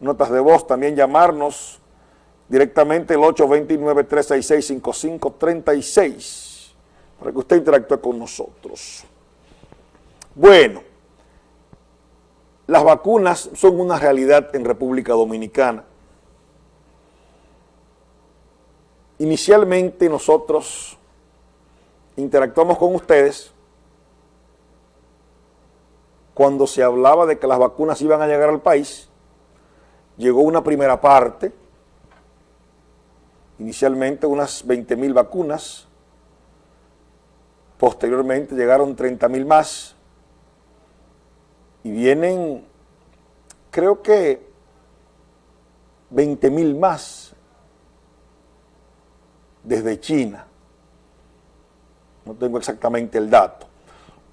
notas de voz, también llamarnos directamente el 829-366-5536 para que usted interactúe con nosotros. Bueno, las vacunas son una realidad en República Dominicana. Inicialmente nosotros interactuamos con ustedes cuando se hablaba de que las vacunas iban a llegar al país, llegó una primera parte, inicialmente unas 20 mil vacunas, posteriormente llegaron 30 mil más, y vienen, creo que 20 mil más desde China. No tengo exactamente el dato.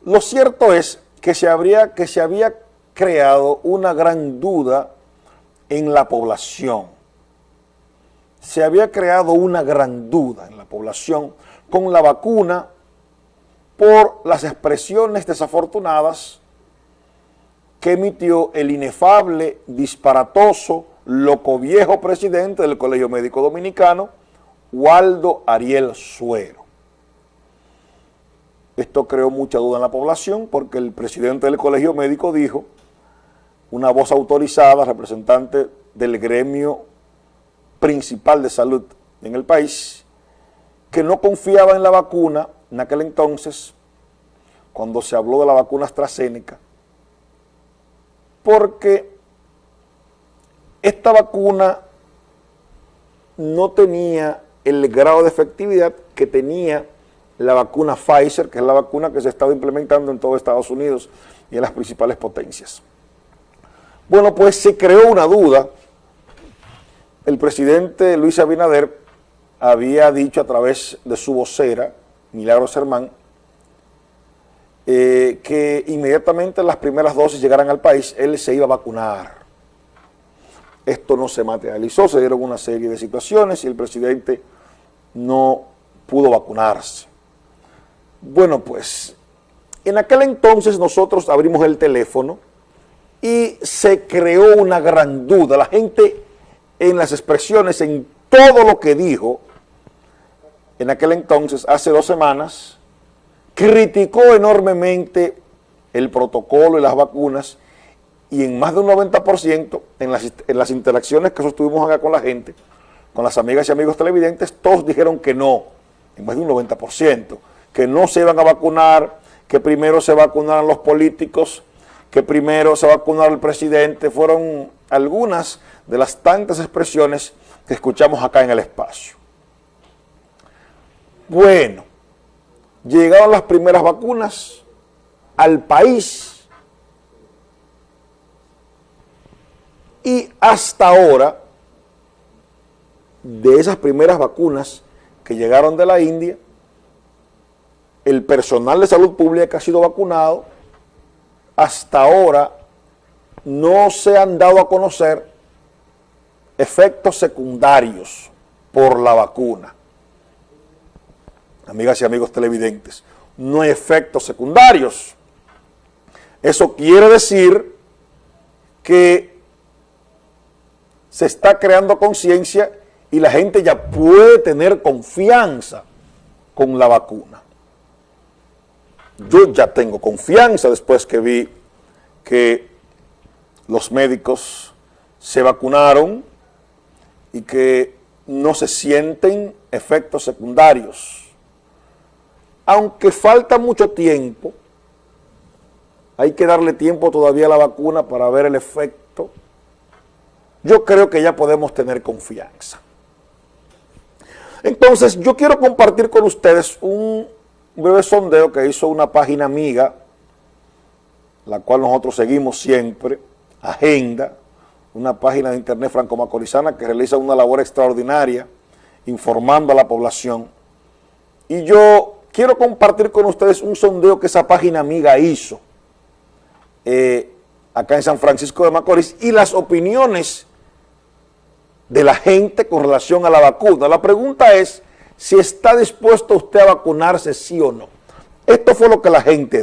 Lo cierto es que se, habría, que se había creado una gran duda en la población. Se había creado una gran duda en la población con la vacuna por las expresiones desafortunadas que emitió el inefable, disparatoso, loco viejo presidente del Colegio Médico Dominicano, Waldo Ariel Suero. Esto creó mucha duda en la población porque el presidente del colegio médico dijo, una voz autorizada, representante del gremio principal de salud en el país, que no confiaba en la vacuna en aquel entonces, cuando se habló de la vacuna AstraZeneca, porque esta vacuna no tenía el grado de efectividad que tenía la vacuna Pfizer, que es la vacuna que se ha estado implementando en todo Estados Unidos y en las principales potencias. Bueno, pues se creó una duda. El presidente Luis Abinader había dicho a través de su vocera, Milagros Hermán, eh, que inmediatamente las primeras dosis llegaran al país, él se iba a vacunar. Esto no se materializó, se dieron una serie de situaciones y el presidente no pudo vacunarse. Bueno, pues, en aquel entonces nosotros abrimos el teléfono y se creó una gran duda. La gente en las expresiones, en todo lo que dijo, en aquel entonces, hace dos semanas, criticó enormemente el protocolo y las vacunas y en más de un 90% en las, en las interacciones que sostuvimos acá con la gente, con las amigas y amigos televidentes, todos dijeron que no, en más de un 90% que no se iban a vacunar, que primero se vacunaran los políticos, que primero se vacunara el presidente, fueron algunas de las tantas expresiones que escuchamos acá en el espacio. Bueno, llegaron las primeras vacunas al país y hasta ahora, de esas primeras vacunas que llegaron de la India, el personal de salud pública que ha sido vacunado, hasta ahora no se han dado a conocer efectos secundarios por la vacuna. Amigas y amigos televidentes, no hay efectos secundarios. Eso quiere decir que se está creando conciencia y la gente ya puede tener confianza con la vacuna yo ya tengo confianza después que vi que los médicos se vacunaron y que no se sienten efectos secundarios. Aunque falta mucho tiempo, hay que darle tiempo todavía a la vacuna para ver el efecto, yo creo que ya podemos tener confianza. Entonces, yo quiero compartir con ustedes un un breve sondeo que hizo una página amiga, la cual nosotros seguimos siempre, Agenda, una página de internet franco-macorizana que realiza una labor extraordinaria informando a la población. Y yo quiero compartir con ustedes un sondeo que esa página amiga hizo eh, acá en San Francisco de Macorís y las opiniones de la gente con relación a la vacuna. La pregunta es si está dispuesto usted a vacunarse, sí o no. Esto fue lo que la gente